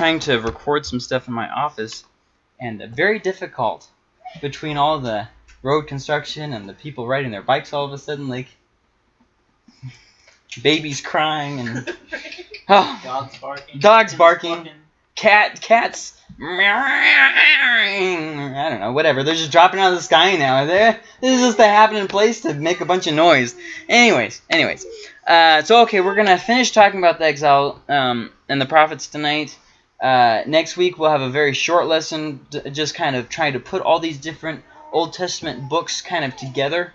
trying to record some stuff in my office, and uh, very difficult between all the road construction and the people riding their bikes all of a sudden, like babies crying and oh, Dogs barking. Dogs chickens barking. clucking. cat cats I don't know, whatever. They're just dropping out of the sky now. They're, this is just the happening place to make a bunch of noise. Anyways, anyways. Uh, so okay, we're gonna finish talking about the exile um, and the prophets tonight. Uh, next week we'll have a very short lesson, just kind of trying to put all these different Old Testament books kind of together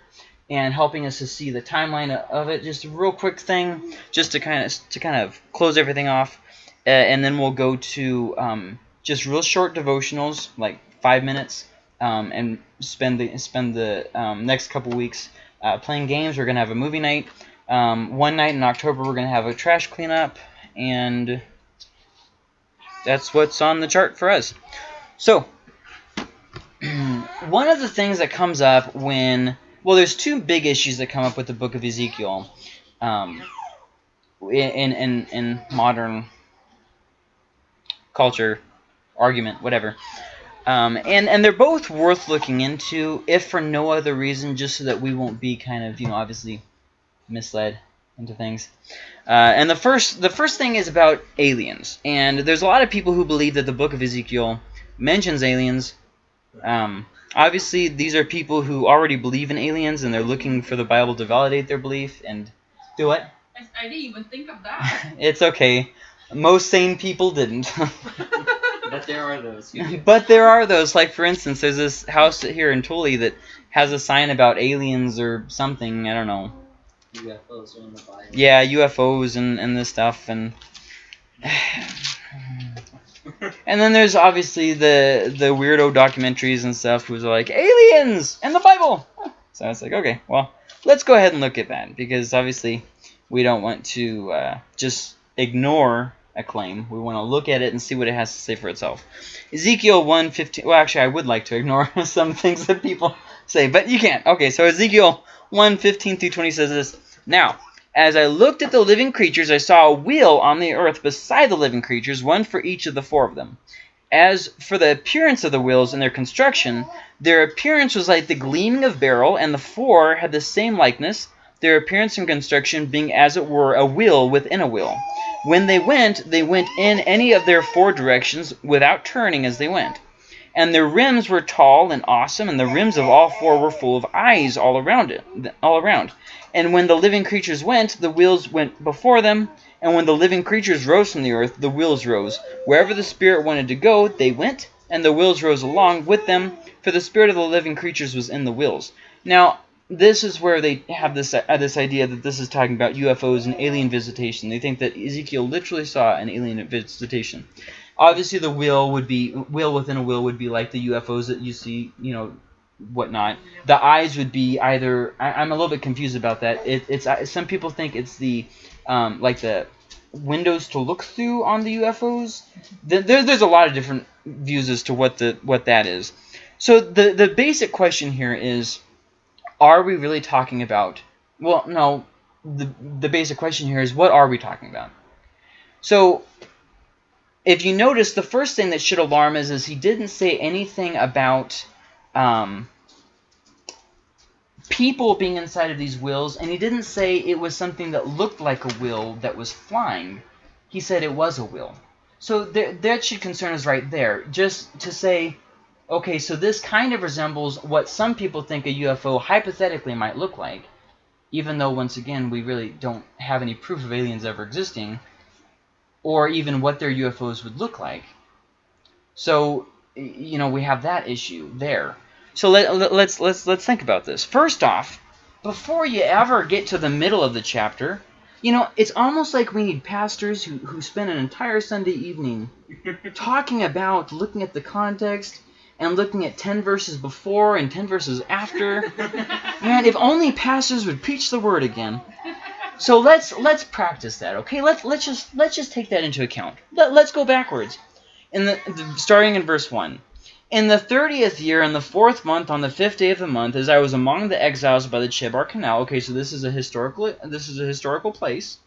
and helping us to see the timeline of it. Just a real quick thing, just to kind of to kind of close everything off, uh, and then we'll go to um, just real short devotionals, like five minutes, um, and spend the spend the um, next couple weeks uh, playing games. We're gonna have a movie night. Um, one night in October, we're gonna have a trash cleanup, and that's what's on the chart for us. So, one of the things that comes up when well, there's two big issues that come up with the book of Ezekiel, um, in in in modern culture, argument, whatever. Um, and and they're both worth looking into, if for no other reason, just so that we won't be kind of you know obviously misled into things. Uh, and the first the first thing is about aliens, and there's a lot of people who believe that the book of Ezekiel mentions aliens. Um, obviously, these are people who already believe in aliens, and they're looking for the Bible to validate their belief. And do what? I, I didn't even think of that. It's okay. Most sane people didn't. But there are those. but there are those, like for instance, there's this house here in Tully that has a sign about aliens or something. I don't know. UFOs are in the Bible. Yeah, UFOs and, and this stuff and and then there's obviously the the weirdo documentaries and stuff who's like aliens and the Bible. So it's like okay, well let's go ahead and look at that because obviously we don't want to uh, just ignore a claim. We want to look at it and see what it has to say for itself. Ezekiel 1:15. Well, actually, I would like to ignore some things that people say, but you can't. Okay, so Ezekiel 1:15 through 20 says this. Now, as I looked at the living creatures, I saw a wheel on the earth beside the living creatures, one for each of the four of them. As for the appearance of the wheels and their construction, their appearance was like the gleaming of beryl, and the four had the same likeness, their appearance and construction being as it were a wheel within a wheel. When they went, they went in any of their four directions without turning as they went. And their rims were tall and awesome, and the rims of all four were full of eyes all around it, all around. And when the living creatures went, the wheels went before them. And when the living creatures rose from the earth, the wheels rose. Wherever the Spirit wanted to go, they went, and the wheels rose along with them, for the Spirit of the living creatures was in the wheels. Now, this is where they have this uh, this idea that this is talking about UFOs and alien visitation. They think that Ezekiel literally saw an alien visitation. Obviously, the wheel would be wheel within a wheel would be like the UFOs that you see, you know, whatnot. The eyes would be either. I, I'm a little bit confused about that. It, it's some people think it's the um, like the windows to look through on the UFOs. There- there's a lot of different views as to what the what that is. So the the basic question here is, are we really talking about? Well, no. The the basic question here is, what are we talking about? So if you notice, the first thing that should alarm us is he didn't say anything about um, people being inside of these wheels, and he didn't say it was something that looked like a wheel that was flying. He said it was a wheel. So th- that should concern us right there. Just to say, okay, so this kind of resembles what some people think a UFO hypothetically might look like, even though, once again, we really don't have any proof of aliens ever existing, or even what their UFOs would look like. So, you know, we have that issue there. So let, let, let's let's let's think about this. First off, before you ever get to the middle of the chapter, you know, it's almost like we need pastors who, who spend an entire Sunday evening talking about looking at the context and looking at 10 verses before and 10 verses after. Man, if only pastors would preach the word again. So let's let's practice that, okay? Let's let's just let's just take that into account. Let, let's go backwards. In the, the starting in verse 1. In the thirtieth year, in the fourth month, on the fifth day of the month, as I was among the exiles by the Chebar Canal. Okay, so this is a historical this is a historical place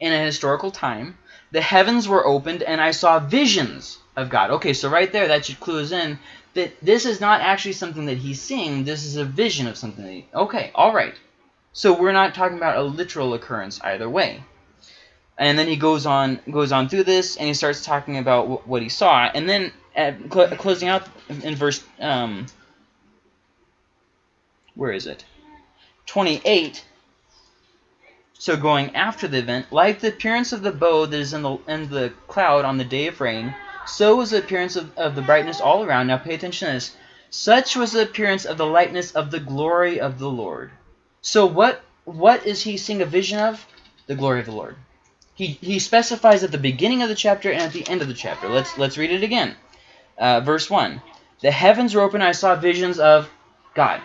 in a historical time. the heavens were opened and I saw visions of God. Okay, so right there, that should clue us in that this is not actually something that he's seeing. This is a vision of something. He, okay, all right. So we're not talking about a literal occurrence either way. And then he goes on goes on through this, and he starts talking about what he saw. And then at cl closing out in verse, um, where is it? 28. So going after the event, like the appearance of the bow that is in the in the cloud on the day of rain, so was the appearance of, of the brightness all around. Now pay attention to this. Such was the appearance of the lightness of the glory of the Lord. So what what is he seeing a vision of? The glory of the Lord. He, he specifies at the beginning of the chapter and at the end of the chapter. Let's let's read it again. Uh, verse 1. The heavens were open, I saw visions of God.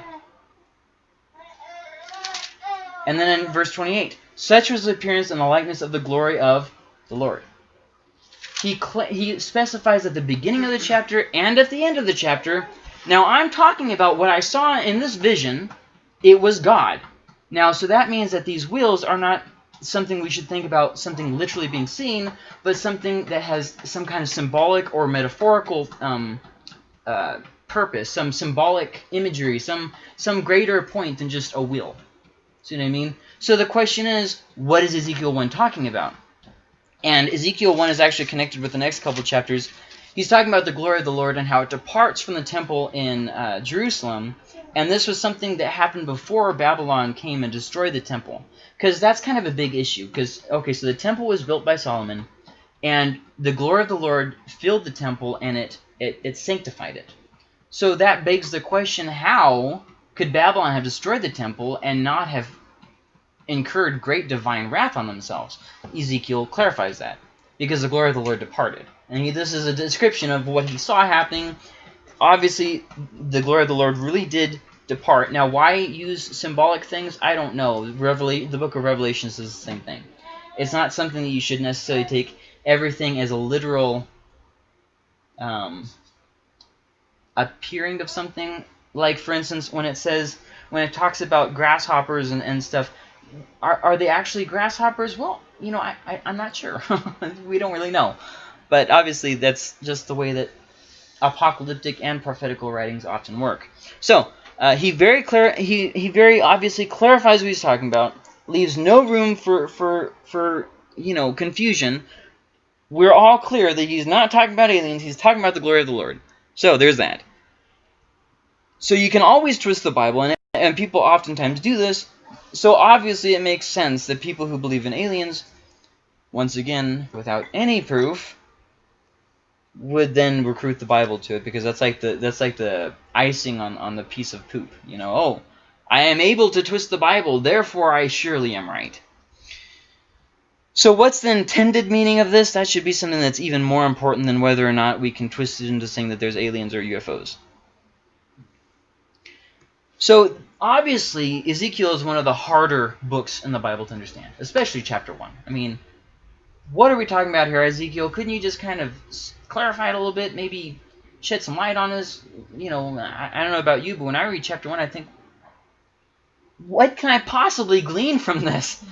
And then in verse 28, such was the appearance and the likeness of the glory of the Lord. He, he specifies at the beginning of the chapter and at the end of the chapter. Now, I'm talking about what I saw in this vision. It was God. Now, so that means that these wheels are not something we should think about something literally being seen, but something that has some kind of symbolic or metaphorical um, uh, purpose, some symbolic imagery, some some greater point than just a wheel. See what I mean? So the question is, what is Ezekiel 1 talking about? And Ezekiel 1 is actually connected with the next couple chapters. He's talking about the glory of the Lord and how it departs from the temple in uh, Jerusalem. And this was something that happened before Babylon came and destroyed the temple. Because that's kind of a big issue. Because, okay, so the temple was built by Solomon. And the glory of the Lord filled the temple and it, it, it sanctified it. So that begs the question, how could Babylon have destroyed the temple and not have incurred great divine wrath on themselves? Ezekiel clarifies that. Because the glory of the Lord departed. And he, this is a description of what he saw happening. Obviously, the glory of the Lord really did depart. Now, why use symbolic things? I don't know. Revela the book of Revelations is the same thing. It's not something that you should necessarily take everything as a literal um, appearing of something like for instance when it says when it talks about grasshoppers and, and stuff are, are they actually grasshoppers well you know I, I i'm not sure we don't really know but obviously that's just the way that apocalyptic and prophetical writings often work. So uh, he very clear he he very obviously clarifies what he's talking about leaves no room for for for you know confusion. We're all clear that he's not talking about aliens he's talking about the glory of the lord. So there's that. So you can always twist the Bible, and, and people oftentimes do this. So obviously it makes sense that people who believe in aliens, once again, without any proof, would then recruit the Bible to it because that's like the that's like the icing on on the piece of poop. You know, oh, I am able to twist the Bible, therefore I surely am right. So what's the intended meaning of this? That should be something that's even more important than whether or not we can twist it into saying that there's aliens or UFOs. So obviously, Ezekiel is one of the harder books in the Bible to understand, especially chapter 1. I mean, what are we talking about here, Ezekiel? Couldn't you just kind of clarify it a little bit, maybe shed some light on this? You know, I, I don't know about you, but when I read chapter 1, I think, what can I possibly glean from this?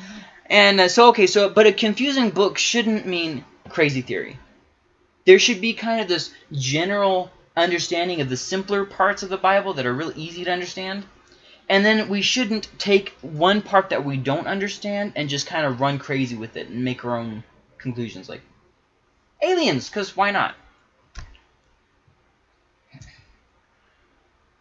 And uh, so, okay, so, but a confusing book shouldn't mean crazy theory. There should be kind of this general understanding of the simpler parts of the Bible that are really easy to understand. And then we shouldn't take one part that we don't understand and just kind of run crazy with it and make our own conclusions. Like, aliens, because why not?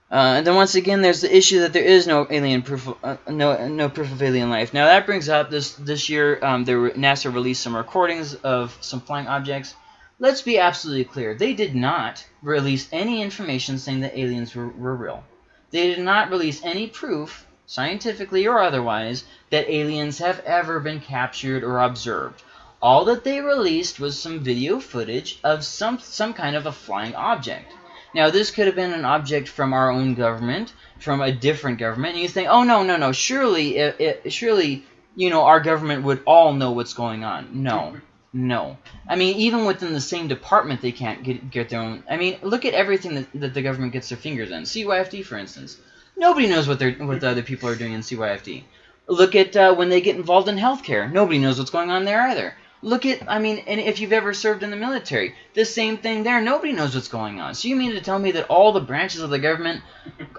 Uh, and then once again, there's the issue that there is no alien proof, of, uh, no no proof of alien life. Now that brings up this this year, um, there were, NASA released some recordings of some flying objects Let's be absolutely clear. They did not release any information saying that aliens were, were real. They did not release any proof, scientifically or otherwise, that aliens have ever been captured or observed. All that they released was some video footage of some, some kind of a flying object. Now, this could have been an object from our own government, from a different government, and you think, oh, no, no, no, surely, it, it, surely, you know, our government would all know what's going on. No. No. I mean, even within the same department, they can't get, get their own... I mean, look at everything that, that the government gets their fingers in. CYFD, for instance. Nobody knows what, they're, what the other people are doing in CYFD. Look at uh, when they get involved in healthcare. Nobody knows what's going on there either. Look at, I mean, and if you've ever served in the military, the same thing there. Nobody knows what's going on. So you mean to tell me that all the branches of the government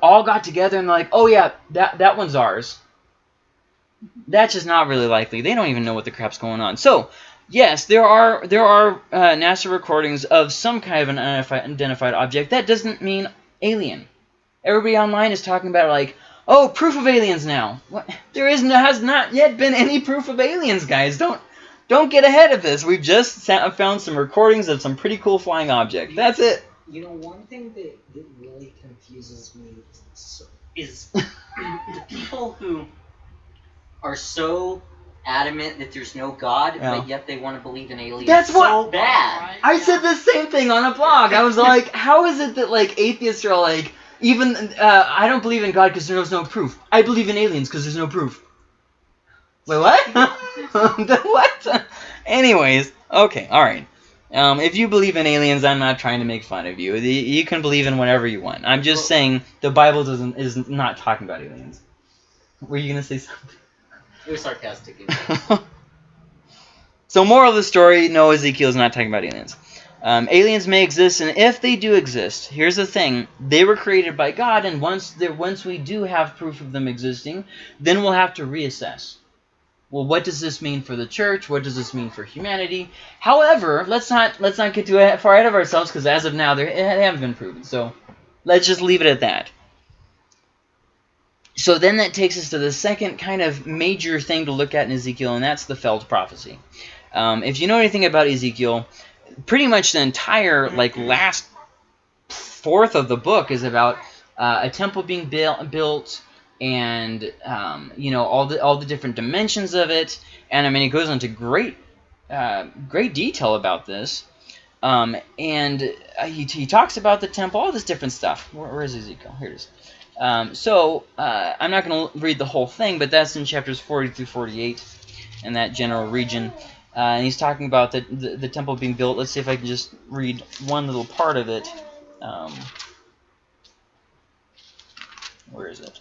all got together and like, oh yeah, that that one's ours. That's just not really likely. They don't even know what the crap's going on. So yes, there are there are uh, NASA recordings of some kind of an unidentified object. That doesn't mean alien. Everybody online is talking about like, oh, proof of aliens now. What? There is has not yet been any proof of aliens, guys. Don't don't get ahead of this. We've just found some recordings of some pretty cool flying object. That's it. You know, one thing that, that really confuses me is the people who are so adamant that there's no God, Yeah. but yet they want to believe in aliens That's what- so bad. Right? I said the same thing on a blog. I was like, how is it that like atheists are like, even uh, I don't believe in God because there's no proof. I believe in aliens because there's no proof. Wait, what? What? Anyways, okay, all right. Um, if you believe in aliens, I'm not trying to make fun of you. You can believe in whatever you want. I'm just Well- saying the Bible doesn't is not talking about aliens. Were you gonna say something? It was sarcastic. so moral of the story, no, Ezekiel's not talking about aliens. Um, aliens may exist, and if they do exist, here's the thing: they were created by God, and once once we do have proof of them existing, then we'll have to reassess. Well, what does this mean for the church? What does this mean for humanity? However, let's not let's not get too far ahead of ourselves, because as of now, they haven't been proven. So let's just leave it at that. So then that takes us to the second kind of major thing to look at in Ezekiel, and that's the Feld prophecy. Um, if you know anything about Ezekiel, pretty much the entire like last fourth of the book is about uh, a temple being built, built, and um, you know all the all the different dimensions of it. And I mean, it goes into great uh, great detail about this. Um, and uh, he, he talks about the temple, all this different stuff. Where, where is Ezekiel? Here it is. Um, so uh, I'm not going to read the whole thing, but that's in chapters 40 through 48 in that general region. Uh, and he's talking about the, the, the temple being built. Let's see if I can just read one little part of it. Um, where is it?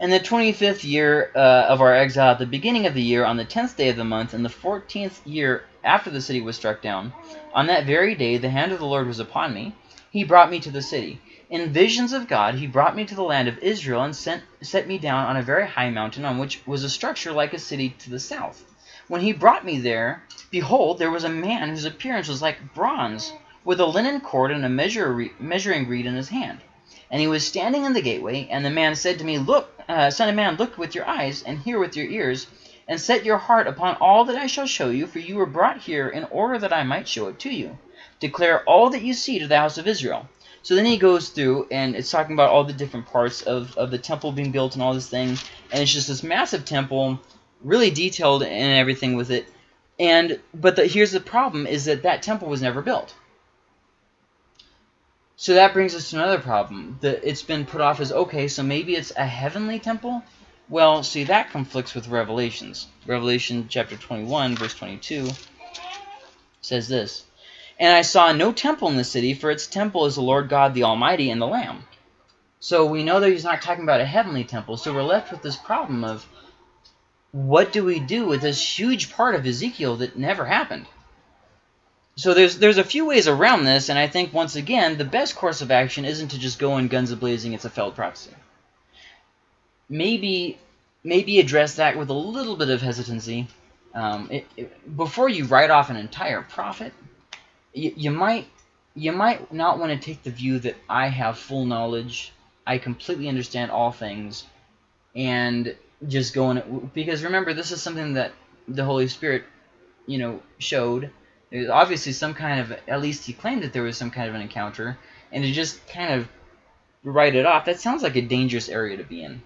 In the 25th year uh, of our exile, at the beginning of the year, on the 10th day of the month, in the 14th year after the city was struck down, on that very day the hand of the Lord was upon me. He brought me to the city. In visions of God, he brought me to the land of Israel and sent, set me down on a very high mountain on which was a structure like a city to the south. When he brought me there, behold, there was a man whose appearance was like bronze, with a linen cord and a measure, measuring reed in his hand. And he was standing in the gateway, and the man said to me, Look, uh, son of man, look with your eyes, and hear with your ears, and set your heart upon all that I shall show you, for you were brought here in order that I might show it to you. Declare all that you see to the house of Israel. So then he goes through, and it's talking about all the different parts of, of the temple being built and all this thing, and it's just this massive temple, really detailed and everything with it. And but the, here's the problem: is that that temple was never built. So that brings us to another problem. That it's been put off as okay, so maybe it's a heavenly temple. Well, see that conflicts with Revelations. Revelation chapter 21, verse 22 says this. And I saw no temple in the city, for its temple is the Lord God the Almighty and the Lamb. So we know that he's not talking about a heavenly temple, so we're left with this problem of what do we do with this huge part of Ezekiel that never happened? So there's there's a few ways around this, and I think once again the best course of action isn't to just go in guns a blazing. It's a failed prophecy. Maybe maybe address that with a little bit of hesitancy. Um, it, it, before you write off an entire prophet, you, you might you might not want to take the view that I have full knowledge, I completely understand all things, and just go in it because remember this is something that the Holy Spirit, you know, showed. There's obviously some kind of at least he claimed that there was some kind of an encounter, and to just kind of write it off that sounds like a dangerous area to be in.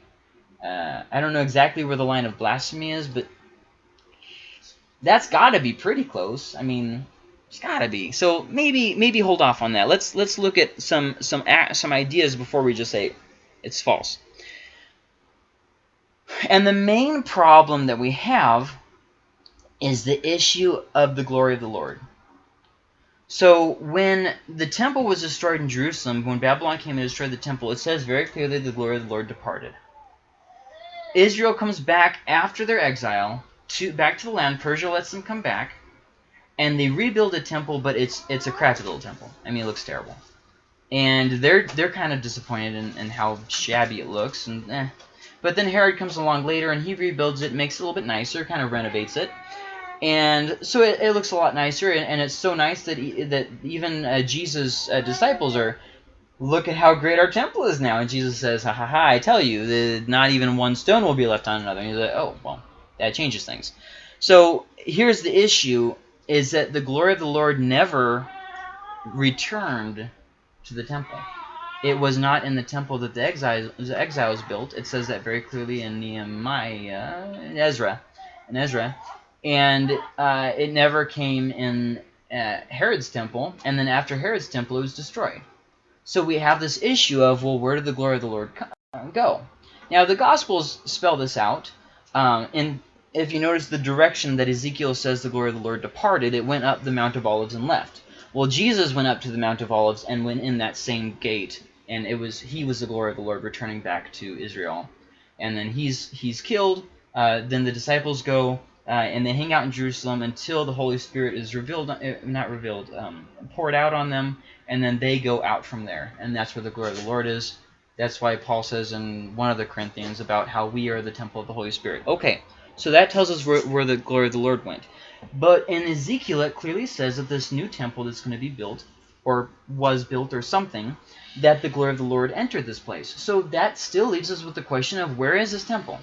Uh, I don't know exactly where the line of blasphemy is, but that's got to be pretty close. I mean, it's got to be. So maybe maybe hold off on that. Let's let's look at some some some ideas before we just say it's false. And the main problem that we have is the issue of the glory of the Lord. So when the temple was destroyed in Jerusalem, when Babylon came and destroyed the temple, it says very clearly the glory of the Lord departed. Israel comes back after their exile to back to the land. Persia lets them come back, and they rebuild a temple, but it's it's a crappy little temple. I mean, it looks terrible, and they're they're kind of disappointed in, in how shabby it looks, and eh. But then Herod comes along later, and he rebuilds it, makes it a little bit nicer, kind of renovates it, and so it, it looks a lot nicer, and, and it's so nice that he, that even uh, Jesus' uh, disciples are look at how great our temple is now. And Jesus says, ha ha ha, I tell you, that not even one stone will be left on another. And he's like, oh, well, that changes things. So here's the issue, is that the glory of the Lord never returned to the temple. It was not in the temple that the exiles, the exiles built. It says that very clearly in Nehemiah, in Ezra, in Ezra. And uh, it never came in uh, Herod's temple. And then after Herod's temple, it was destroyed. So we have this issue of, well, where did the glory of the Lord go? Now, the Gospels spell this out. Um, and if you notice the direction that Ezekiel says the glory of the Lord departed, it went up the Mount of Olives and left. Well, Jesus went up to the Mount of Olives and went in that same gate, and it was he was the glory of the Lord returning back to Israel. And then he's he's killed. Uh, then the disciples go uh, and they hang out in Jerusalem until the Holy Spirit is revealed, uh, not revealed, um, poured out on them, and then they go out from there. And that's where the glory of the Lord is. That's why Paul says in one of the Corinthians about how we are the temple of the Holy Spirit. Okay, so that tells us where, where the glory of the Lord went. But in Ezekiel, it clearly says that this new temple that's going to be built, or was built or something, that the glory of the Lord entered this place. So that still leaves us with the question of where is this temple?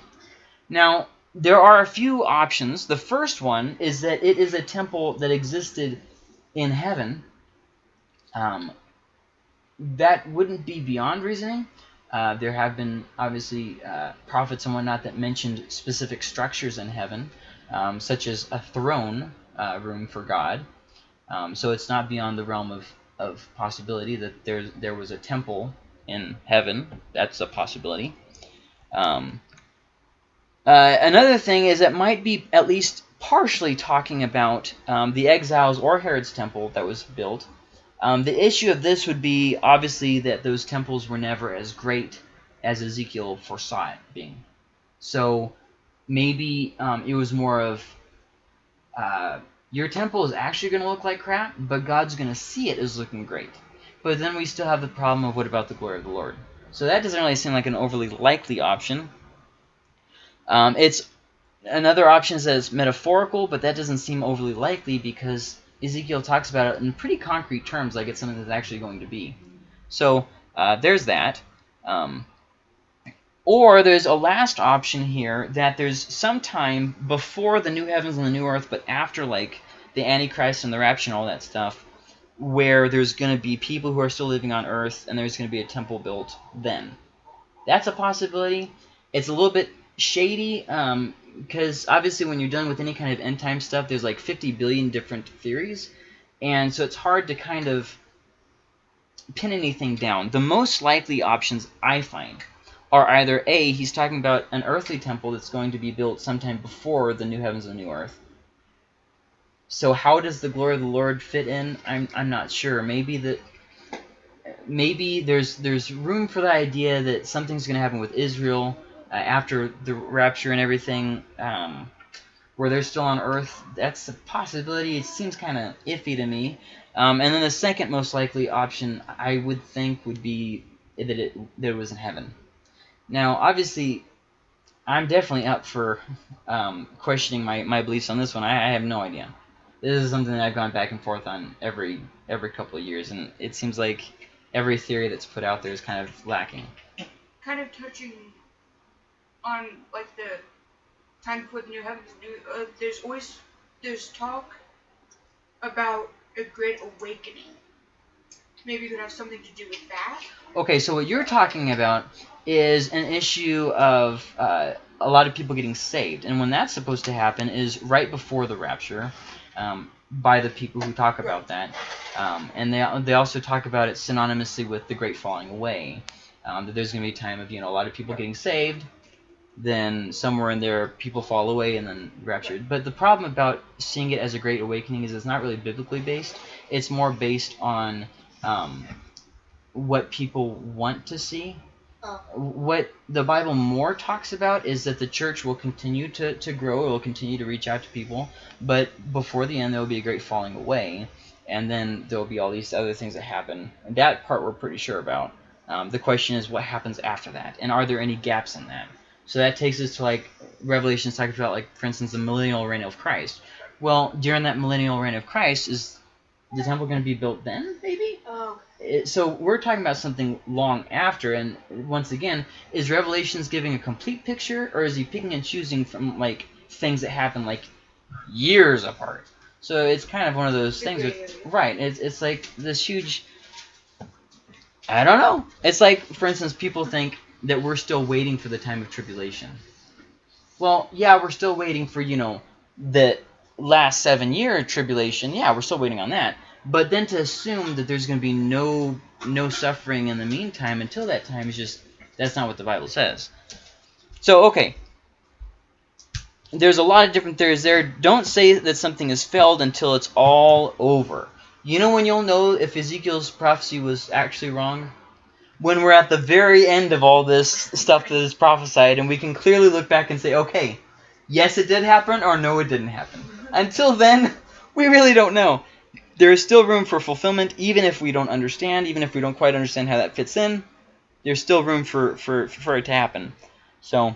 Now, there are a few options. The first one is that it is a temple that existed in heaven. Um, that wouldn't be beyond reasoning. Uh, there have been, obviously, uh, prophets and whatnot that mentioned specific structures in heaven, um, such as a throne uh, room for God. Um, so it's not beyond the realm of, of possibility that there, there was a temple in heaven. That's a possibility. Um, uh, another thing is it might be at least partially talking about um, the exiles or Herod's temple that was built. Um, the issue of this would be obviously that those temples were never as great as Ezekiel foresaw it being. So maybe um, it was more of uh, your temple is actually going to look like crap, but God's going to see it as looking great. But then we still have the problem of what about the glory of the Lord? So that doesn't really seem like an overly likely option. Um, it's another option it's metaphorical, but that doesn't seem overly likely because Ezekiel talks about it in pretty concrete terms, like it's something that's actually going to be. So uh, there's that. Um, or there's a last option here that there's some time before the new heavens and the new earth, but after like the Antichrist and the rapture and all that stuff, where there's going to be people who are still living on earth and there's going to be a temple built then. That's a possibility. It's a little bit shady because um, obviously when you're dealing with any kind of end time stuff, there's like 50 billion different theories, and so it's hard to kind of pin anything down. The most likely options I find are either A, he's talking about an earthly temple that's going to be built sometime before the new heavens and the new earth. So how does the glory of the Lord fit in? I'm, I'm not sure. Maybe that maybe there's there's room for the idea that something's going to happen with Israel after the rapture and everything, um, where they're still on Earth, that's a possibility. It seems kind of iffy to me. Um, and then the second most likely option, I would think, would be that it, that it was in heaven. Now, obviously, I'm definitely up for um, questioning my, my beliefs on this one. I, I have no idea. This is something that I've gone back and forth on every every couple of years, and it seems like every theory that's put out there is kind of lacking. Kind of touching on like the time before the new heavens new uh, there's always there's talk about a great awakening. Maybe it could have something to do with that. Okay so what you're talking about is an issue of uh, a lot of people getting saved. And when that's supposed to happen is right before the rapture um, by the people who talk about that. Um, and they, they also talk about it synonymously with the great falling away. Um, that there's going to be a time of you know a lot of people getting saved then somewhere in there people fall away and then raptured. But the problem about seeing it as a great awakening is it's not really biblically based. It's more based on um, what people want to see. Oh. What the Bible more talks about is that the church will continue to, to grow, it will continue to reach out to people, but before the end there will be a great falling away, and then there will be all these other things that happen. And that part we're pretty sure about. Um, the question is what happens after that, and are there any gaps in that? So that takes us to like Revelations talking about like for instance the millennial reign of Christ. Well, during that millennial reign of Christ, is the temple going to be built then? Maybe. Oh, It- so we're talking about something long after, and once again, is Revelations giving a complete picture, or is he picking and choosing from like things that happen like years apart? So it's kind of one of those things. With, right. It's it's like this huge. I don't know. It's like, for instance, people think that we're still waiting for the time of tribulation. Well, yeah, we're still waiting for you know the last seven year tribulation. Yeah, we're still waiting on that. But then to assume that there's going to be no no suffering in the meantime until that time is just that's not what the Bible says. So okay, there's a lot of different theories there. Don't say that something has failed until it's all over. You know when you'll know if Ezekiel's prophecy was actually wrong? When we're at the very end of all this stuff that is prophesied, and we can clearly look back and say, okay, yes, it did happen, or no, it didn't happen. Until then, we really don't know. There is still room for fulfillment, even if we don't understand, even if we don't quite understand how that fits in. There's still room for, for, for it to happen. So,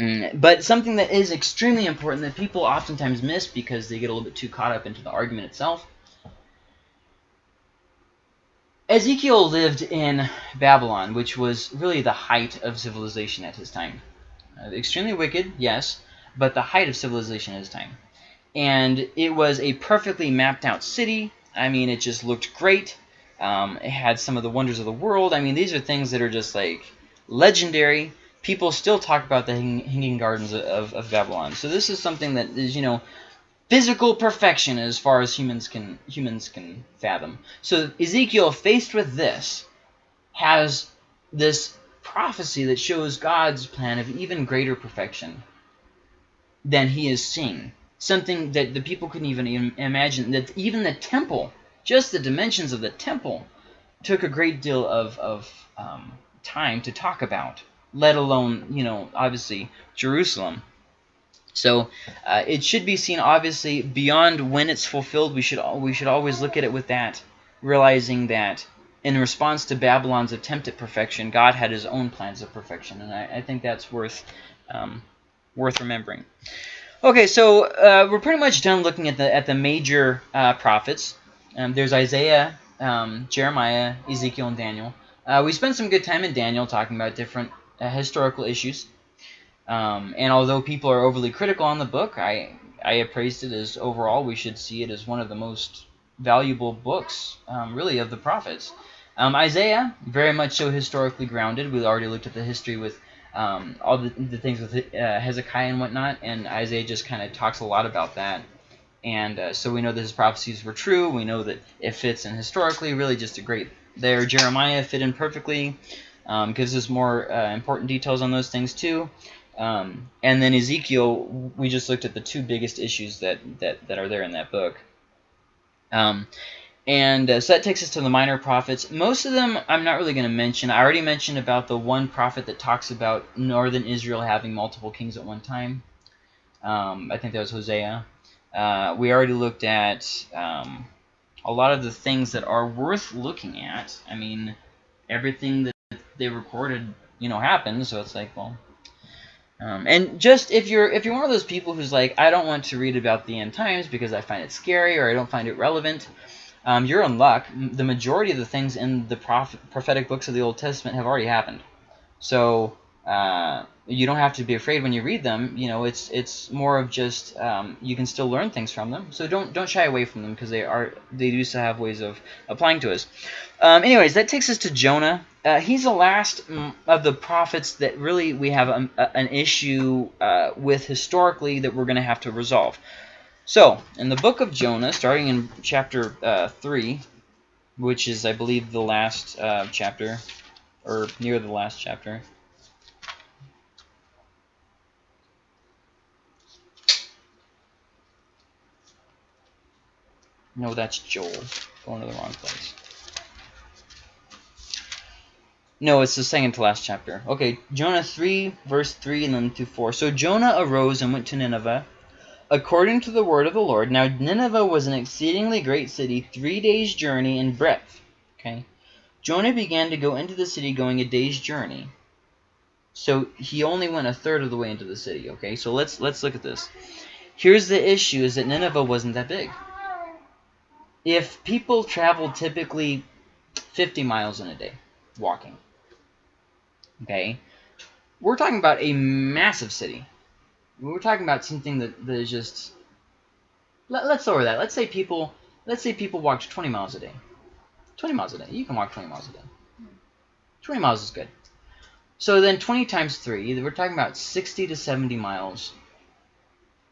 mm, but something that is extremely important that people oftentimes miss because they get a little bit too caught up into the argument itself. Ezekiel lived in Babylon, which was really the height of civilization at his time. Uh, extremely wicked, yes, but the height of civilization at his time. And it was a perfectly mapped out city. I mean, it just looked great. Um, it had some of the wonders of the world. I mean, these are things that are just like legendary. People still talk about the hanging gardens of, of Babylon. So this is something that is, you know, physical perfection as far as humans can humans can fathom. So Ezekiel, faced with this, has this prophecy that shows God's plan of even greater perfection than he is seeing. Something that the people couldn't even im- imagine. That even the temple, just the dimensions of the temple, took a great deal of, of um, time to talk about, let alone, you know, obviously, Jerusalem. So uh, it should be seen obviously beyond when it's fulfilled. We should we should always look at it with that, realizing that in response to Babylon's attempt at perfection, God had His own plans of perfection, and I, I think that's worth um, worth remembering. Okay, so uh, we're pretty much done looking at the at the major uh, prophets. Um, there's Isaiah, um, Jeremiah, Ezekiel, and Daniel. Uh, we spent some good time in Daniel talking about different uh, historical issues. Um, and although people are overly critical on the book, I I appraised it as overall we should see it as one of the most valuable books, um, really, of the prophets. Um, Isaiah, very much so historically grounded. We already looked at the history with um, all the, the things with uh, Hezekiah and whatnot, and Isaiah just kind of talks a lot about that. And uh, so we know that his prophecies were true. We know that it fits in historically, really just a great there. Jeremiah fit in perfectly, um, gives us more uh, important details on those things too. Um, and then Ezekiel, we just looked at the two biggest issues that, that, that are there in that book. Um, and uh, so that takes us to the minor prophets. Most of them I'm not really going to mention. I already mentioned about the one prophet that talks about northern Israel having multiple kings at one time. Um, I think that was Hosea. Uh, we already looked at um, a lot of the things that are worth looking at. I mean, everything that they recorded, you know, happened. So it's like, well, um, and just if you're if you're one of those people who's like, I don't want to read about the end times because I find it scary or I don't find it relevant, um, you're in luck. The majority of the things in the proph- prophetic books of the Old Testament have already happened. So uh, you don't have to be afraid when you read them. You know, it's it's more of just um, you can still learn things from them. So don't don't shy away from them because they are they do still have ways of applying to us. Um, anyways, that takes us to Jonah. Uh, he's the last of the prophets that really we have a, a- an issue uh, with historically that we're going to have to resolve. So, in the book of Jonah, starting in chapter uh, 3, which is, I believe, the last uh, chapter, or near the last chapter. No, that's Joel. Going to the wrong place. No, it's the second to last chapter. Okay, Jonah 3, verse 3, and then to 4. So Jonah arose and went to Nineveh, according to the word of the Lord. Now Nineveh was an exceedingly great city, three days' journey in breadth. Okay, Jonah began to go into the city, going a day's journey. So he only went a third of the way into the city. Okay, so let's let's look at this. Here's the issue: is that Nineveh wasn't that big. If people traveled typically 50 miles in a day walking, okay, we're talking about a massive city. We're talking about something that, that is just. Let, let's lower that. Let's say people. Let's say people walked 20 miles a day. 20 miles a day. You can walk 20 miles a day. 20 miles is good. So then 20 times 3, we're talking about 60 to 70 miles.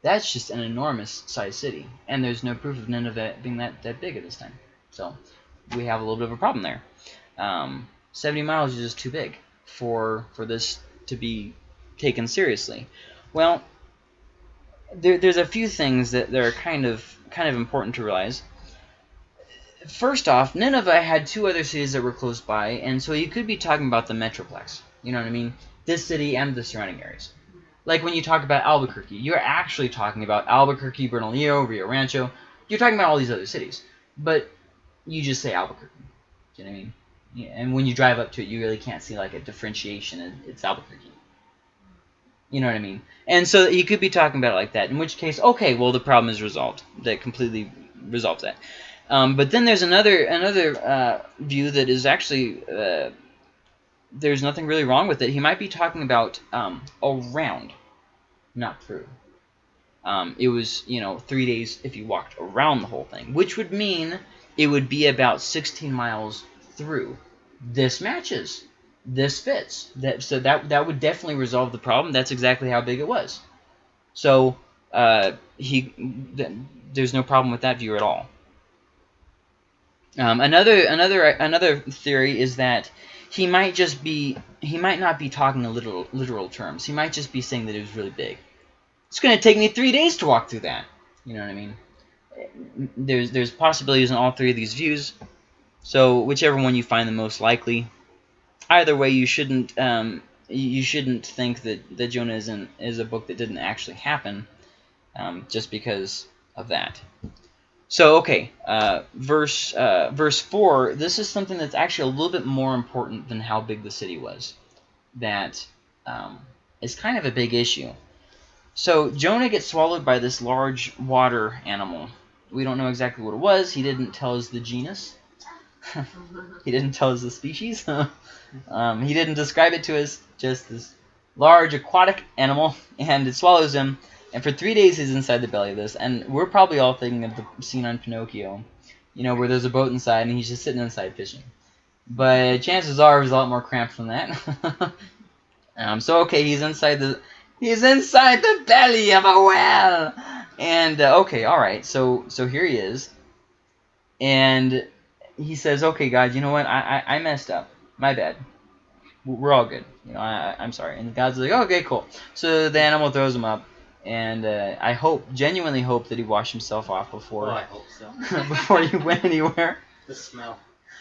That's just an enormous sized city. And there's no proof of Nineveh being that, that big at this time. So we have a little bit of a problem there. Um, 70 miles is just too big for for this to be taken seriously. Well, there, there's a few things that, that are kind of kind of important to realize. First off, Nineveh had two other cities that were close by, and so you could be talking about the metroplex. You know what I mean? This city and the surrounding areas. Like when you talk about Albuquerque, you're actually talking about Albuquerque, Bernalillo, Rio Rancho. You're talking about all these other cities, but you just say Albuquerque. Do you know what I mean? Yeah, and when you drive up to it, you really can't see like a differentiation. It's Albuquerque. You know what I mean? And so you could be talking about it like that. In which case, okay, well the problem is resolved. That completely resolves that. Um, but then there's another another uh, view that is actually uh, there's nothing really wrong with it. He might be talking about um, around, not through. Um, it was you know three days if you walked around the whole thing, which would mean it would be about 16 miles through. This matches. This fits. That so that that would definitely resolve the problem. That's exactly how big it was. So uh, he th there's no problem with that view at all. Um, another another another theory is that he might just be he might not be talking in literal literal terms. He might just be saying that it was really big. It's going to take me three days to walk through that. You know what I mean? There's there's possibilities in all three of these views. So whichever one you find the most likely, either way, you shouldn't um, you shouldn't think that that Jonah is in, is a book that didn't actually happen, um, just because of that. So okay, uh, verse uh, verse four. This is something that's actually a little bit more important than how big the city was. That um, is kind of a big issue. So Jonah gets swallowed by this large water animal. We don't know exactly what it was. He didn't tell us the genus. He didn't tell us the species. um, he didn't describe it to us. Just this large aquatic animal, and it swallows him. And for three days, he's inside the belly of this. And we're probably all thinking of the scene on Pinocchio, you know, where there's a boat inside and he's just sitting inside fishing. But chances are was a lot more cramped than that. um, so okay, he's inside the he's inside the belly of a whale. And uh, okay, all right. So so here he is, and he says, "Okay, God, you know what? I I, I messed up. My bad. We're all good. You know, I I'm sorry." And God's like, "Okay, cool." So the animal throws him up, and uh, I hope, genuinely hope, that he washed himself off before Oh, I hope so. before he went anywhere. The smell.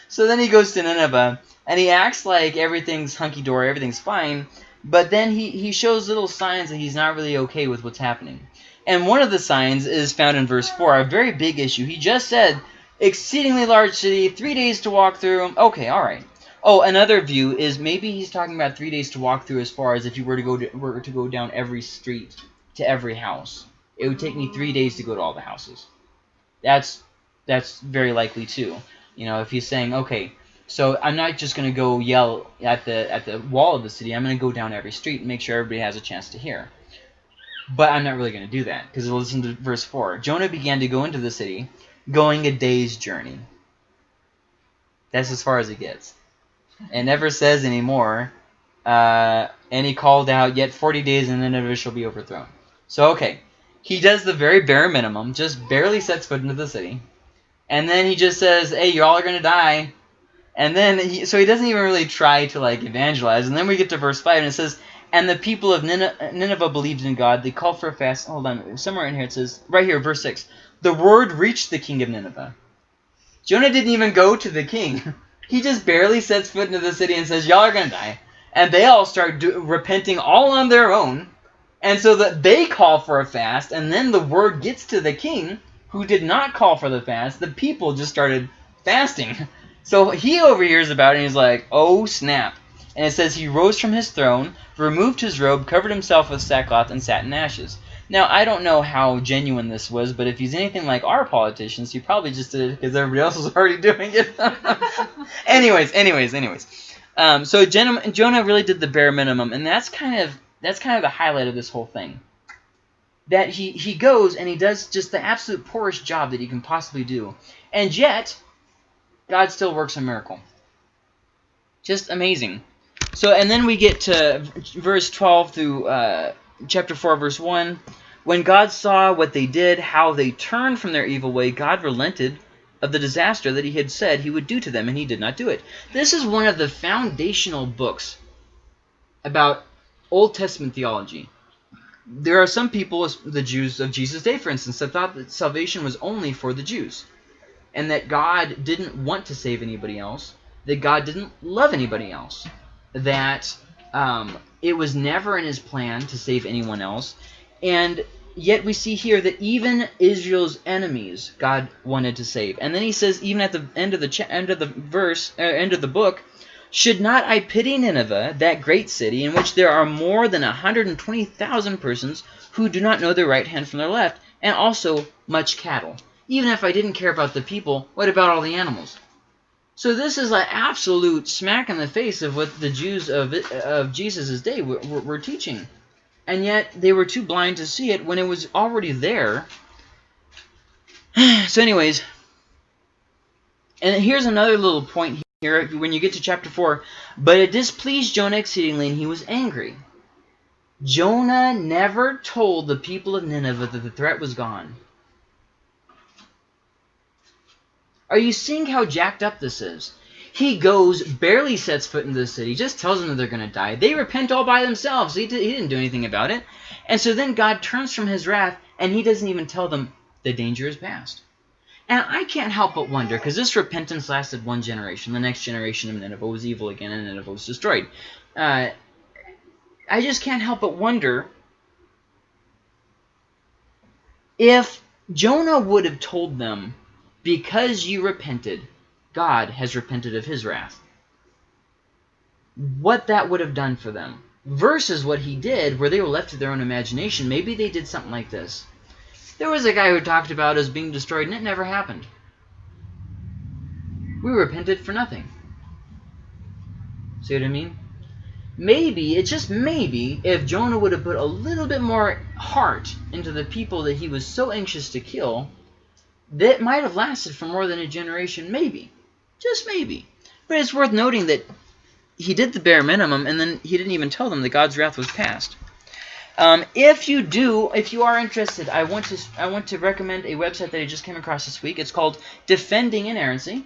So then he goes to Nineveh, and he acts like everything's hunky dory, everything's fine. But then he he shows little signs that he's not really okay with what's happening. And one of the signs is found in verse 4, a very big issue. He just said, exceedingly large city, three days to walk through. Okay, all right. Oh, another view is maybe he's talking about three days to walk through as far as if you were to go to, were to go down every street to every house. It would take me three days to go to all the houses. That's that's very likely too. You know, if he's saying, okay, so I'm not just going to go yell at the at the wall of the city. I'm going to go down every street and make sure everybody has a chance to hear. But I'm not really going to do that because listen to verse four. Jonah began to go into the city, going a day's journey. That's as far as it gets. It never says anymore. Uh, and he called out, "Yet forty days, and Nineveh shall be overthrown." So okay, he does the very bare minimum, just barely sets foot into the city, and then he just says, "Hey, you all are gonna die." And then he, so he doesn't even really try to like evangelize. And then we get to verse five, and it says, "And the people of Nineveh, Nineveh believed in God. They called for a fast." Hold on, somewhere in here it says, right here, verse six. The word reached the king of Nineveh. Jonah didn't even go to the king. He just barely sets foot into the city and says, "Y'all are gonna die," and they all start do- repenting all on their own, and so that they call for a fast, and then the word gets to the king, who did not call for the fast. The people just started fasting, so he overhears about it and he's like, "Oh snap!" And it says he rose from his throne, removed his robe, covered himself with sackcloth, and sat in ashes. Now, I don't know how genuine this was, but if he's anything like our politicians, he probably just did it because everybody else was already doing it. anyways, anyways, anyways. Um, so Jonah, Jonah really did the bare minimum, and that's kind of that's kind of the highlight of this whole thing. That he he goes and he does just the absolute poorest job that he can possibly do, and yet God still works a miracle. Just amazing. So, and then we get to verse 12 through uh, chapter 4, verse 1. When God saw what they did, how they turned from their evil way, God relented of the disaster that he had said he would do to them, and he did not do it. This is one of the foundational books about Old Testament theology. There are some people, the Jews of Jesus' day, for instance, that thought that salvation was only for the Jews, and that God didn't want to save anybody else, that God didn't love anybody else, that um, it was never in his plan to save anyone else, and yet we see here that even Israel's enemies God wanted to save. And then he says, even at the end of the end of the verse, uh, end of the book, should not I pity Nineveh, that great city, in which there are more than 120,000 persons who do not know their right hand from their left, and also much cattle? Even if I didn't care about the people, what about all the animals? So this is an absolute smack in the face of what the Jews of, of Jesus' day were, were, were teaching. And yet they were too blind to see it when it was already there. so anyways, and here's another little point here when you get to chapter 4. But it displeased Jonah exceedingly, and he was angry. Jonah never told the people of Nineveh that the threat was gone. Are you seeing how jacked up this is? He goes, barely sets foot into the city, just tells them that they're going to die. They repent all by themselves. He, he didn't do anything about it. And so then God turns from his wrath, and he doesn't even tell them the danger is past. And I can't help but wonder, because this repentance lasted one generation. The next generation of Nineveh was evil again, and Nineveh was destroyed. Uh, I just can't help but wonder if Jonah would have told them, because you repented, God has repented of his wrath. What that would have done for them. Versus what he did, where they were left to their own imagination. Maybe they did something like this. There was a guy who talked about us being destroyed, and it never happened. We repented for nothing. See what I mean? Maybe, it's just maybe, if Jonah would have put a little bit more heart into the people that he was so anxious to kill, that might have lasted for more than a generation, maybe. Just maybe. But it's worth noting that he did the bare minimum, and then he didn't even tell them that God's wrath was past. Um, if you do, if you are interested, I want to I want to recommend a website that I just came across this week. It's called Defending Inerrancy.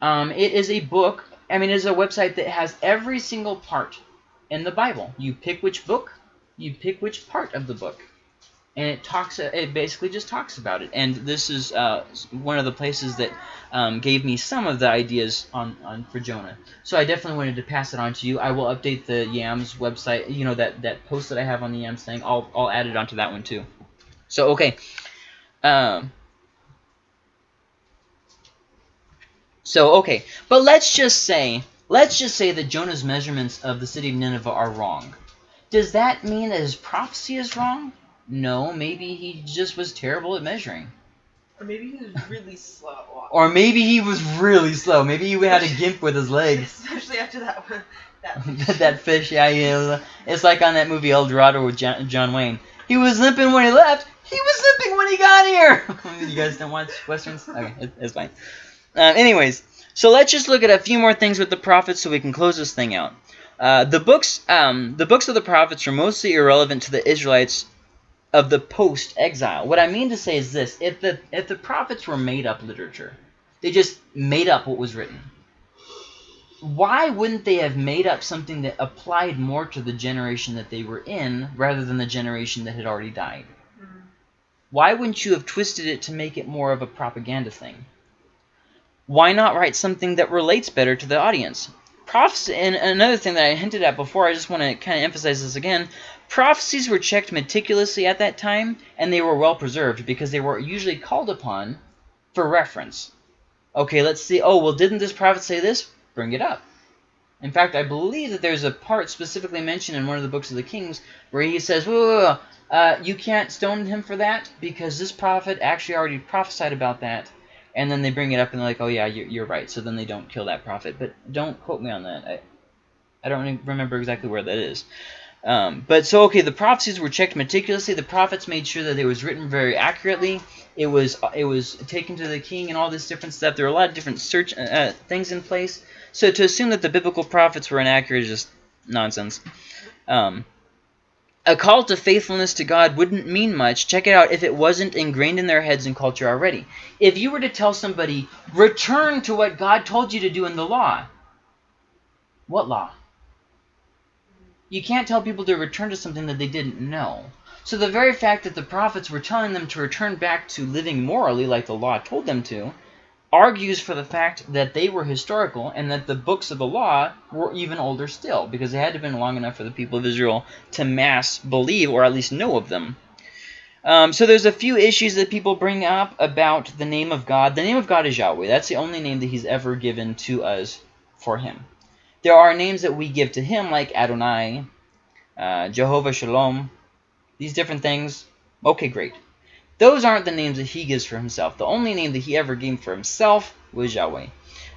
Um, it is a book. I mean, it is a website that has every single part in the Bible. You pick which book, you pick which part of the book, and it talks. It basically just talks about it. And this is uh, one of the places that um, gave me some of the ideas on, on for Jonah. So I definitely wanted to pass it on to you. I will update the Yams website. You know that that post that I have on the Yams thing. I'll I'll add it onto that one too. So okay. Um. So okay, but let's just say let's just say that Jonah's measurements of the city of Nineveh are wrong. Does that mean that his prophecy is wrong? No, maybe he just was terrible at measuring. Or maybe he was really slow. Or maybe he was really slow. Maybe he had a gimp with his legs. Especially after that one. That that fish, yeah, yeah. It's like on that movie El Dorado with John, John Wayne. He was limping when he left. He was limping when he got here. you guys don't watch westerns? Okay, it, it's fine. Um, anyways, so let's just look at a few more things with the prophets so we can close this thing out. Uh, the books, um, the books of the prophets are mostly irrelevant to the Israelites of the post-exile. What I mean to say is this: if the if the prophets were made up literature, they just made up what was written. Why wouldn't they have made up something that applied more to the generation that they were in rather than the generation that had already died? Mm-hmm. Why wouldn't you have twisted it to make it more of a propaganda thing? why not write something that relates better to the audience? Prophecy, and another thing that I hinted at before, I just want to kind of emphasize this again. Prophecies were checked meticulously at that time, and they were well preserved because they were usually called upon for reference. Okay, let's see. Oh, well, didn't this prophet say this? Bring it up. In fact, I believe that there's a part specifically mentioned in one of the books of the Kings where he says, whoa, whoa, whoa, uh, you can't stone him for that because this prophet actually already prophesied about that. And then they bring it up and they're like, oh, yeah, you're, you're right. So then they don't kill that prophet. But don't quote me on that. I, I don't remember exactly where that is. Um, but so, okay, the prophecies were checked meticulously. The prophets made sure that it was written very accurately. It was it was taken to the king and all this different stuff. There were a lot of different search uh, things in place. So to assume that the biblical prophets were inaccurate is just nonsense. Um, a call to faithfulness to God wouldn't mean much, check it out, if it wasn't ingrained in their heads and culture already. If you were to tell somebody, return to what God told you to do in the law, what law? You can't tell people to return to something that they didn't know. So the very fact that the prophets were telling them to return back to living morally like the law told them to, argues for the fact that they were historical and that the books of the law were even older still because they had to have been long enough for the people of Israel to mass believe or at least know of them. Um, so there's a few issues that people bring up about the name of God. The name of God is Yahweh. That's the only name that he's ever given to us for him. There are names that we give to him like Adonai, uh, Jehovah Shalom, these different things. Okay, great. Those aren't the names that he gives for himself. The only name that he ever gave for himself was Yahweh.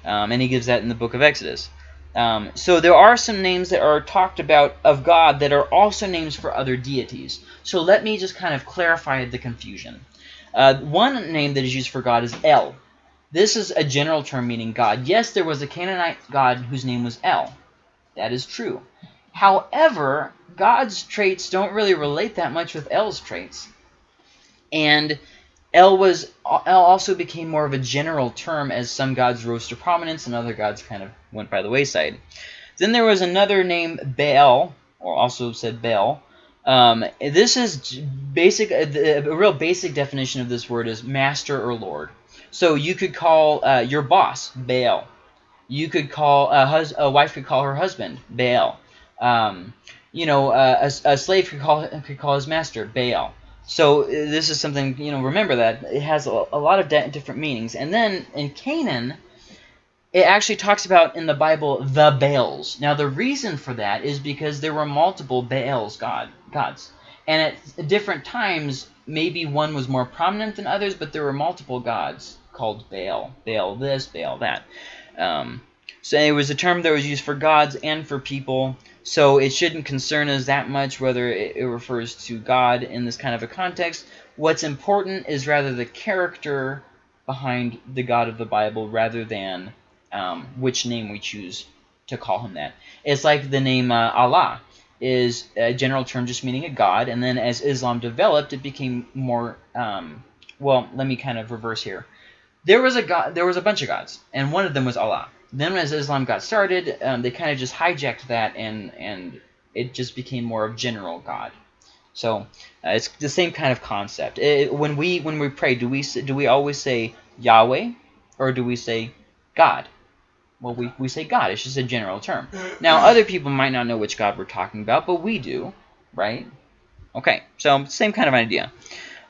Um, and he gives that in the book of Exodus. Um, so there are some names that are talked about of God that are also names for other deities. So let me just kind of clarify the confusion. Uh, one name that is used for God is El. This is a general term meaning God. Yes, there was a Canaanite god whose name was El. That is true. However, God's traits don't really relate that much with El's traits. And El was El also became more of a general term as some gods rose to prominence and other gods kind of went by the wayside. Then there was another name Baal, or also said Baal. Um, this is basic. A, a real basic definition of this word is master or lord. So you could call uh, your boss Baal. You could call a, hus a wife could call her husband Baal. Um, you know, uh, a, a slave could call could call his master Baal. So uh, this is something, you know, remember that. It has a, a lot of different meanings. And then in Canaan, it actually talks about in the Bible the Baals. Now the reason for that is because there were multiple Baals god gods. And at different times, maybe one was more prominent than others, but there were multiple gods called Baal. Baal this, Baal that. Um, so it was a term that was used for gods and for people. So it shouldn't concern us that much whether it, it refers to God in this kind of a context. What's important is rather the character behind the God of the Bible rather than um, which name we choose to call him that. It's like the name uh, Allah is a general term just meaning a god, and then as Islam developed, it became more, um, well, let me kind of reverse here. There was a god, there was a bunch of gods, and one of them was Allah. Then as Islam got started, um, they kind of just hijacked that and and it just became more of general God. So uh, it's the same kind of concept. It, when we when we pray, do we do we always say Yahweh or do we say God? Well, we, we say God. It's just a general term. Now, other people might not know which God we're talking about, but we do, right? Okay, so same kind of idea.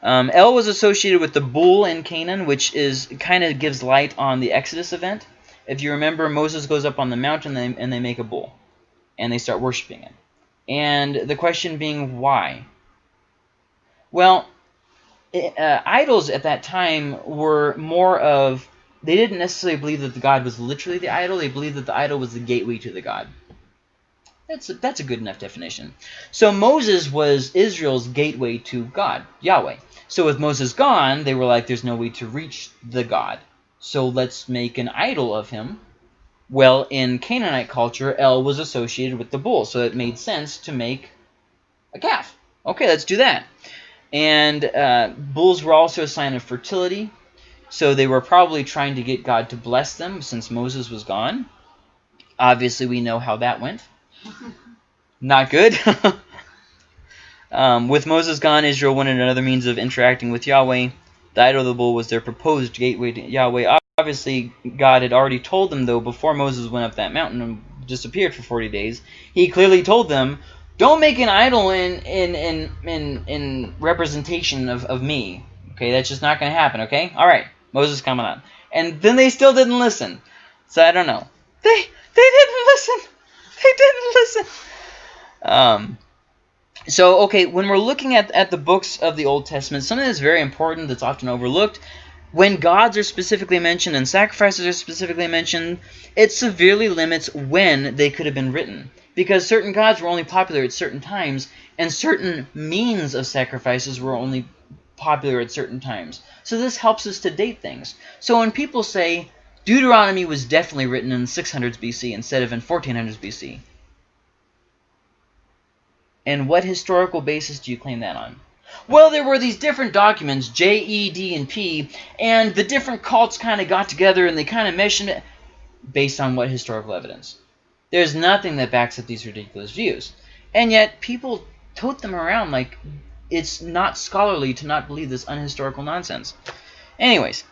Um, El was associated with the bull in Canaan, which is kind of gives light on the Exodus event. If you remember, Moses goes up on the mountain and they, and they make a bull. And they start worshiping it. And the question being, why? Well, uh, idols at that time were more of... They didn't necessarily believe that the god was literally the idol. They believed that the idol was the gateway to the god. That's a, that's a good enough definition. So Moses was Israel's gateway to God, Yahweh. So with Moses gone, they were like, there's no way to reach the God. So let's make an idol of him. Well, in Canaanite culture, El was associated with the bull, so it made sense to make a calf. Okay, let's do that. And uh, bulls were also a sign of fertility, so they were probably trying to get God to bless them since Moses was gone. Obviously, we know how that went. Not good. um, with Moses gone, Israel wanted another means of interacting with Yahweh. The idol of the bull was their proposed gateway to Yahweh. obviously God had already told them though before Moses went up that mountain and disappeared for 40 days. He clearly told them, "Don't make an idol in in in in, in representation of, of me." Okay, that's just not going to happen. Okay, all right. Moses coming on, and then they still didn't listen. So I don't know. They they didn't listen. They didn't listen. Um. So okay, when we're looking at at the books of the Old Testament, something that's very important that's often overlooked when gods are specifically mentioned and sacrifices are specifically mentioned, it severely limits when they could have been written. Because certain gods were only popular at certain times, and certain means of sacrifices were only popular at certain times. So this helps us to date things. So when people say Deuteronomy was definitely written in 600s BC instead of in 1400s BC, and what historical basis do you claim that on? Well, there were these different documents, J, E, D, and P, and the different cults kind of got together and they kind of meshed it based on what historical evidence? There's nothing that backs up these ridiculous views. And yet, people tote them around like it's not scholarly to not believe this unhistorical nonsense. Anyways,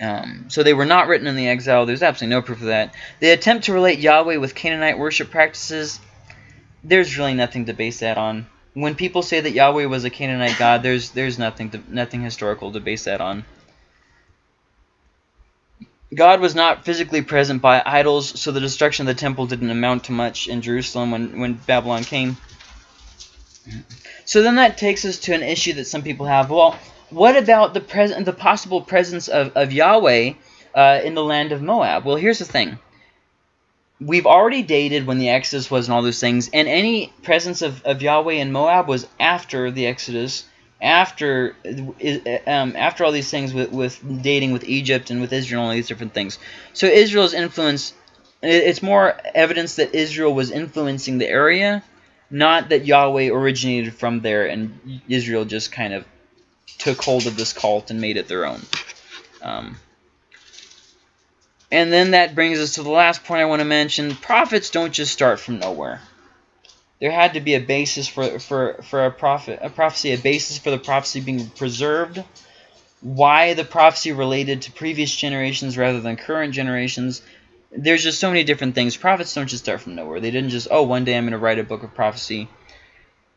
um, so they were not written in the exile. There's absolutely no proof of that. They attempt to relate Yahweh with Canaanite worship practices. There's really nothing to base that on when people say that Yahweh was a Canaanite god, there's there's nothing to, nothing historical to base that on. God was not physically present by idols, so the destruction of the temple didn't amount to much in Jerusalem when, when Babylon came. So then that takes us to an issue that some people have. Well, what about the present, the possible presence of, of Yahweh uh, in the land of Moab? Well, here's the thing we've already dated when the Exodus was and all those things, and any presence of, of Yahweh in Moab was after the Exodus, after um, after all these things with, with dating with Egypt and with Israel and all these different things. So Israel's influence, it's more evidence that Israel was influencing the area, not that Yahweh originated from there and Israel just kind of took hold of this cult and made it their own. Um, and then that brings us to the last point I want to mention. Prophets don't just start from nowhere. There had to be a basis for, for, for a, prophet, a prophecy, a basis for the prophecy being preserved. Why the prophecy related to previous generations rather than current generations. There's just so many different things. Prophets don't just start from nowhere. They didn't just, oh, one day I'm going to write a book of prophecy.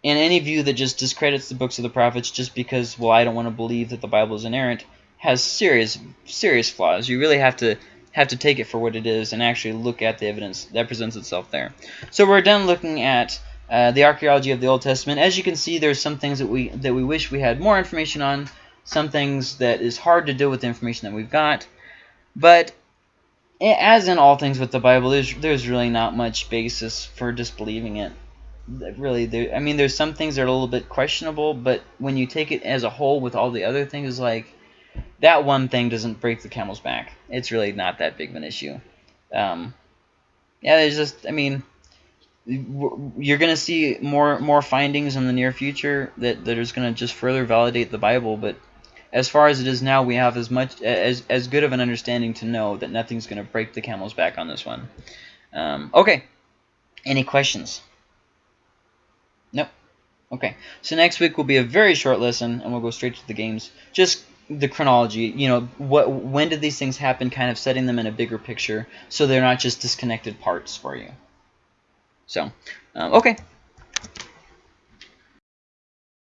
And any view that just discredits the books of the prophets just because, well, I don't want to believe that the Bible is inerrant has serious, serious flaws. You really have to have to take it for what it is and actually look at the evidence that presents itself there. So we're done looking at uh, the archaeology of the Old Testament. As you can see, there's some things that we that we wish we had more information on, some things that is hard to do with the information that we've got. But as in all things with the Bible, there's there's really not much basis for disbelieving it. Really, there, I mean, there's some things that are a little bit questionable, but when you take it as a whole with all the other things, like that one thing doesn't break the camel's back. It's really not that big of an issue. Um, yeah, there's just, I mean, you're going to see more more findings in the near future that, that is going to just further validate the Bible, but as far as it is now, we have as much as as good of an understanding to know that nothing's going to break the camel's back on this one. Um, okay, any questions? Nope. Okay, so next week will be a very short lesson, and we'll go straight to the games. Just the chronology, you know, what when did these things happen, kind of setting them in a bigger picture so they're not just disconnected parts for you. So, um, okay,